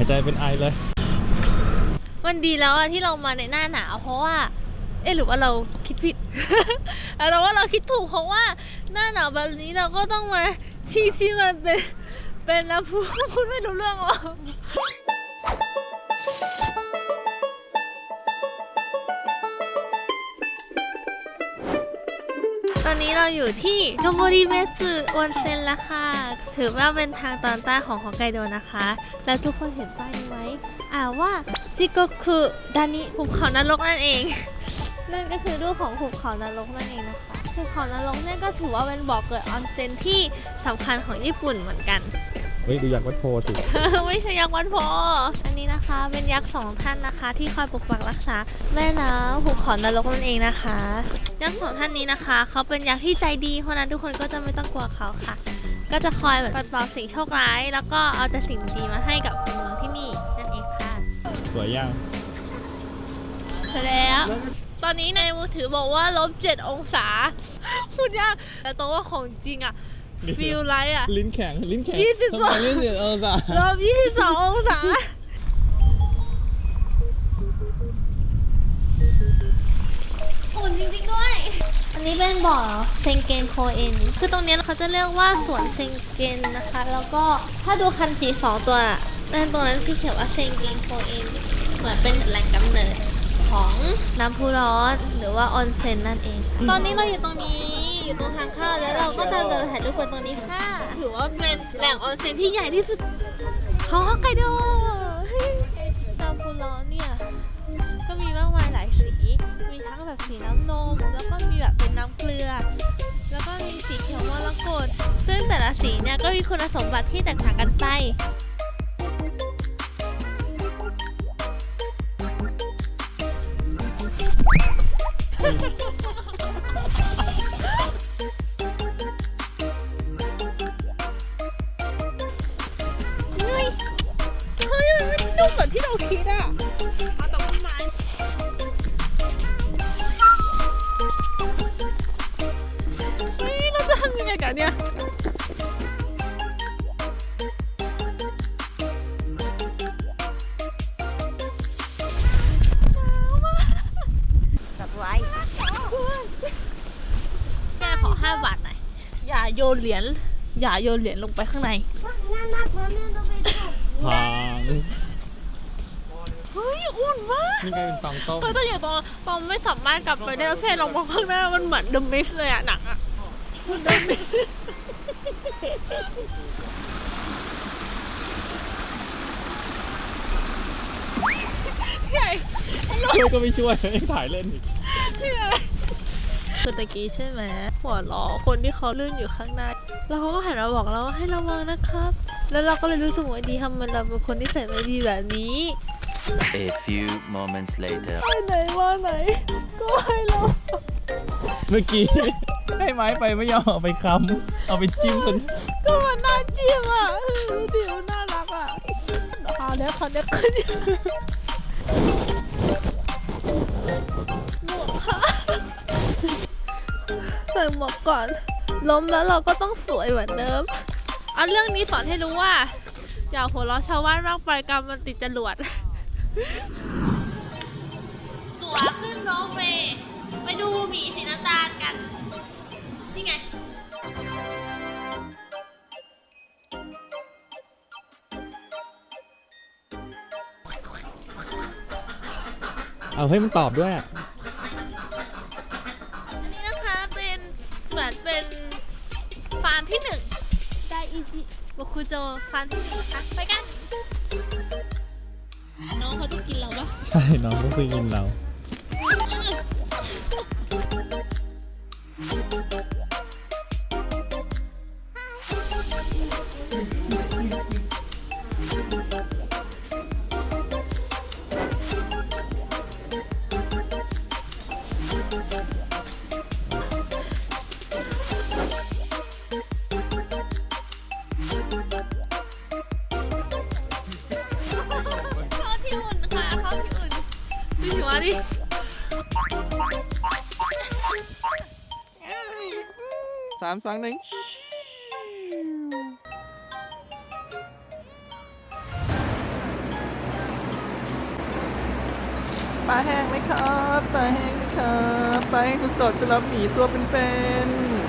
ายใจเป็นไอเลย มันดีแล้วอะที่เรามาในหน้าหนาวเพราะว่า เอ๊ะหรือว่าเราคิดผิด แต่ว่าเราคิดถูกเพราะว่าหน้าหนาวแบบนี้เราก็ต้องมาที่ที่มันเป็นเป็นน้วพุพูดไม่รู้เรื่องหรอก อนนี้เราอยู่ที่โนโมริเมสึออนเซ็นแล้วค่ะ ถือว่าเป็นทางตอนใต้ของฮอกไกโดนะคะ แล้วทุกคนเห็นป้ายนี้ไหมอ่าว่าจิโกคุดานิภูเขานรกนั่นเอง นั่นก็คือรูปของภูเขานรกนั่นเองนะคะภูเขานรกเนี่ยก็ถือว่าเป็นบ่อเกิดออนเซ็นที่สำคัญของญี่ปุ่นเหมือนกัน ฮ้ยดูอยากวัดโพสิ ไม่ใช่ยักษ์วันโพ อันนี้นะคะ เป็นยักษ์สองท่านนะคะ ที่คอยปกปักรักษาแม่น้ำภูเขานรกนั่นเองนะคะ ยักษ์สองท่านนี้นะคะเขาเป็นยักษ์ที่ใจดีเพราะฉะนั้นทุกคนก็จะไม่ต้องกลัวเขาค่ะ ก็จะคอยแบบปัดเป่าสิ่งโชคร้าย แล้วก็เอาแต่สิ่งดีมาให้กับคนเมืองที่นี่นั่นเองค่ะสวยยังเสร็จแล้ว ตอนนี้ในมือถือบอกว่าลบเจ็ดองศาพูดยากแต่ตัวว่าของจริงอะ ฟิลไลท์อะลิ้นแข็ง ลิ้นแข็งยี่สิบทำสองไมลิ้นเสียเออจ้ะลบยี่สิบสององศาอุ่นจริงๆด้วย อันนี้เป็นบ่อเซงเกนโคเอ็นคือตรงเนี้ยเขาจะเรียกว่าสวนเซงเกนนะคะ แล้วก็ถ้าดูคันจีสองตัวนั่นตรงนั้นที่เขียนว่าเซงเกนโคเอ็นเหมือนเป็นแหล่งกำเนิดของน้ำพุร้อนหรือว่าออนเซ็นนั่นเอง ตอนนี้เราอยู่ตรงนี้ อยู่ตรงทางเข้าแล้วเราก็จะเดินถ่ายรูปกันตรงนี้ค่ะ ถือว่าเป็นแหล่งออนเซ็นที่ใหญ่ที่สุดของฮอกไกโดน้ำพุร้อนเนี่ย ก็มีมากมายหลายสี มีทั้งแบบสีน้ำนม แล้วก็มีแบบเป็นน้ำเกลือ แล้วก็มีสีเขียวมรกตซึ่งแต่ละสีเนี่ยก็มีคุณสมบัติที่แตกต่างกันไป นไม่ได้นุ่มเหมือนที่เราคิดอะเอาตรงต้นไม้เฮ้ยเราจะทำยังไงกันเนี่ยกับไว้แกขอห้าบาทหน่อยอย่าโยนเหรียญอย่าโยนเหรียญลงไปข้างในพางเฮ้ยอุ่ นมากนี่กลายเป็นตองต้มเฮ้ยแต่อยู่ตรงตรงไม่สามารถกลับไปได้แล้วเพศลองมองข้างหน้ามันเหมือนเดอะมิสเลยอะหนังอะเดอะมิสใหญ่ช่วยก็ไม่ช่วยยังถ่ายเล่นอีกใหญ่คือตะกี้ใช่ไหมหัวล้อคนที่เขาลื่นอยู่ข้างหน้าแล้วเขาก็หันมาบอกเราว่าให้ระวังนะครับ แล้วเราก็เลยรู้สึกว่าดีทำไมเราเป็นคนที่ใส่ไม่ดีแบบนี้ A few moments later. ไปไหนมาไหน ก็ให้เราเมื่อกี้ให้ไม้ไปไม่ยอมเอาไปค้ำเอาไปจิ้มจนก็มันน่าจิ้มอะเออดูดิมันน่ารักอะคราวนี้คราวนี้ขึ้นหมวกค่ะใส่หมวกก่อน ล้มแล้วเราก็ต้องสวยเหมือนเดิมอันเรื่องนี้สอนให้รู้ว่า อย่าหัวเราะชาวบ้านมากไปกรรมมันติดจรวด ตั๋วขึ้นโรลเวย์ไปดูหมีสีน้ำตาลกัน นี่ไง เอาให้มันตอบด้วยอะอันนี้นะคะเป็นเหมือนเป็นฟาร์มที่หนึ่งไดอิจิโบคุโจฟาร์มที่หนึ่งนะคะไปกัน น้องเขาจะกินเราปะใช่น้องก็คือยินเรา ดิสามสองหนึ่งปลาแห้งไหมครับ ปลาแห้งไหมครับ ปลาแห้งสดๆจะรับหมีตัวเป็นๆ